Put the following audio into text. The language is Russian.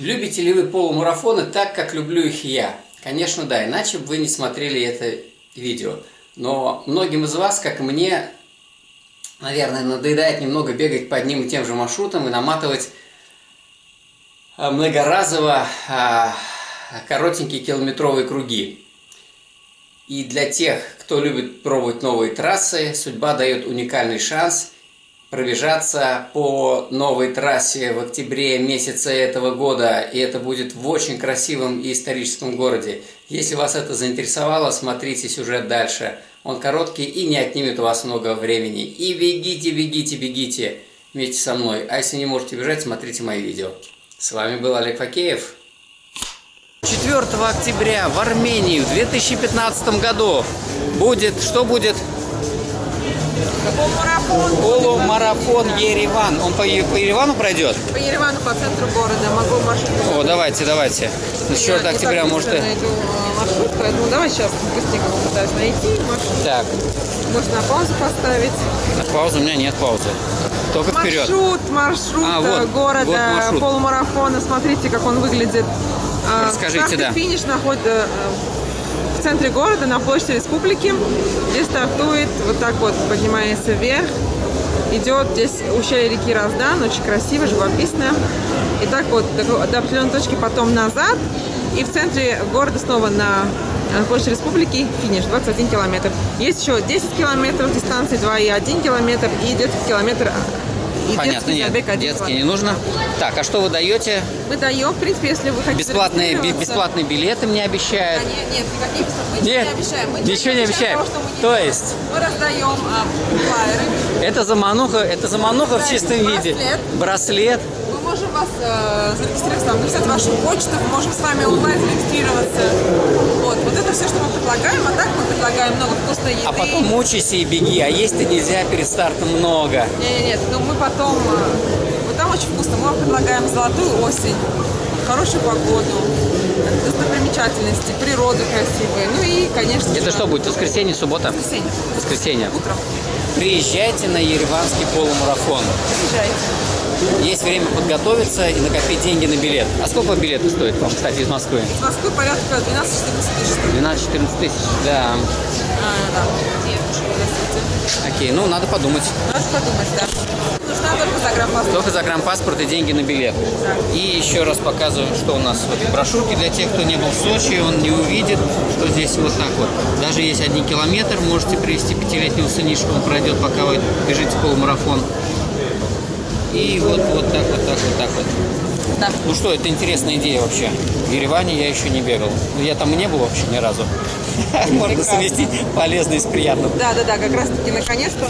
Любите ли вы полумарафоны так, как люблю их я? Конечно, да, иначе бы вы не смотрели это видео. Но многим из вас, как мне, наверное, надоедает немного бегать по одним и тем же маршрутам и наматывать а, многоразово а, коротенькие километровые круги. И для тех, кто любит пробовать новые трассы, судьба дает уникальный шанс пробежаться по новой трассе в октябре месяце этого года, и это будет в очень красивом и историческом городе. Если вас это заинтересовало, смотрите сюжет дальше. Он короткий и не отнимет у вас много времени. И бегите, бегите, бегите вместе со мной. А если не можете бежать, смотрите мои видео. С вами был Олег Факеев. 4 октября в Армении в 2015 году будет, что будет? Полумарафон. Полумарафон Ереван. Он по, по Еревану пройдет? По Еревану, по центру города. Могу маршрут. О, давайте, давайте. Ну, 4 Я октября, не так может... и- найду э, маршрут, поэтому давай сейчас быстренько попытаюсь найти маршрут. Так, Можно на паузу поставить. паузы у меня нет паузы. Только вперед. Маршрут, маршрут А, э, вот, города, вот маршрут. полумарафона. Смотрите, как он выглядит. Э, Расскажите, старт да. финиш находится в центре города, на площади республики, где стартует вот так вот, поднимается вверх. Идет здесь ущелье реки Раздан, очень красиво, живописно. И так вот до, до определенной точки, потом назад. И в центре города снова на площади республики финиш, 21 километр. Есть еще 10 километров дистанции, 2,1 километр и детский километр. И Понятно, детский нет, детский не нужно. Так, а что вы даете? Мы даем, в принципе, если вы хотите Бесплатные, бесплатные билеты мне обещают. А, Нет, нет, никаких. Мы Нет, ничего не обещаем. Мы ничего не обещаем. того, не То есть? Мы раздаем а, флайеры. Это замануха, это замануха в чистом виде. Браслет. Браслет. Мы можем вас э, зарегистрироваться, там, написать вашу почту, мы можем с вами онлайн зарегистрироваться. Вот, вот это все, что мы предлагаем. А так предлагаем много вкусной еды. А потом мучайся и беги, а есть-то нельзя перед стартом много. Нет, нет, ну мы потом... э, Вот там очень вкусно. Мы вам предлагаем золотую осень, хорошую погоду, достопримечательности, природу красивую. Ну и, конечно Это что будет, воскресенье, суббота? Воскресенье. Воскресенье. Утром. Приезжайте на Ереванский полумарафон. Приезжайте. Есть время подготовиться и накопить деньги на билет. А сколько билеты стоят вам, кстати, из Москвы? Из Москвы порядка 12-14 тысяч. 12-14 тысяч, да. А, да. Окей, ну надо подумать. Надо подумать, да. Нужна только загранпаспорт. Только загранпаспорт и деньги на билет. И еще раз показываем, что у нас вот брошюрки для тех, кто не был в Сочи, он не увидит, что здесь вот так вот. Даже есть один километр, можете привести пятилетнего сынишку, он пройдет, пока вы бежите полумарафон. И вот, вот так, вот так, вот так вот. Да. Ну что, это интересная идея вообще. В Ереване я еще не бегал. Ну, я там и не был вообще ни разу. Можно совместить полезное с приятным. Да, да, да, как раз таки наконец-то.